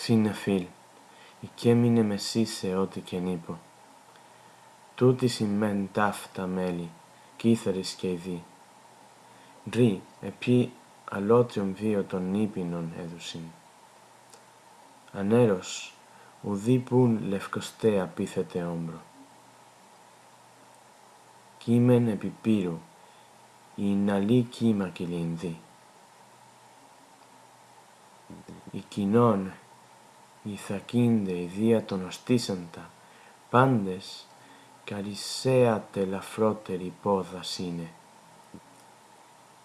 Ξύνε φίλ, έμεινε μεσή σε ό,τι και νύπο. Τούτη σημαίνει ταύτα μέλη, κύθαρες και ειδί. Ρί, επί αλότριον βίο των νύπινων έδουσιν. Ανέρος, ουδή πουν λευκοστέ απίθετε όμπρο. Κείμεν επί πύρου, η ναλή κύμα κυλινδύ. Η κοινών, η θακίνδε, η δία των οστήσαντα, πάντες, καρισέα τελαφρότερη πόδας είναι.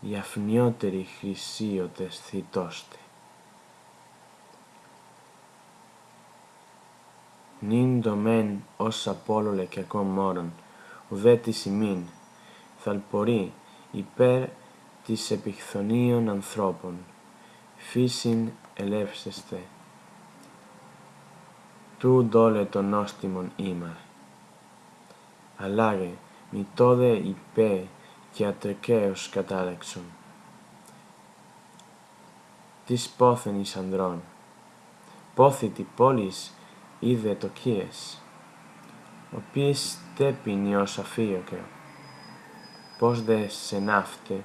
Η αφνιότερη χρυσίωτες θητώστε. Νυν το μεν ως απόλολε και μόρον, ουδέ της ημίν, θαλπορεί υπέρ της επιχθονίων ανθρώπων, φύσιν ελεύσεστε. Του δόλε των νόστιμων ήμαρ. Αλλάγε, μη τόδε υπέ και ατρεκαίος κατάλεξον. Της πόθεν εις ανδρών, πόθητη πόλης είδε το κίες, ο ποιης τέπινι ως αφίωκε, πώς δε σε ναύτε,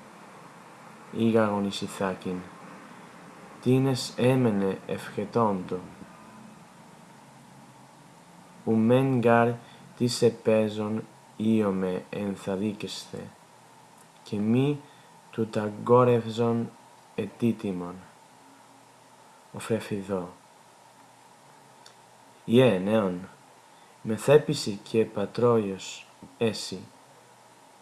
ήγαγον εις ηθάκην, τίνες έμενε ευχετόντο, ου μεν γάρ της επέζων ήωμε ενθαδίκεσθε, και μη του ταγκόρευζον ετήτημον, ο φρεφιδό. Ιε, νέον, μεθέπιση και πατρόιος έσυ,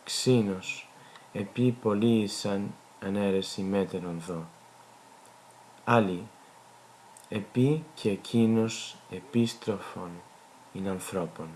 ξύνος, επί πολλοίησαν ανέρεση μέτερον δω. Άλλοι, επί και εκείνος επίστροφον είναι ανθρώπων.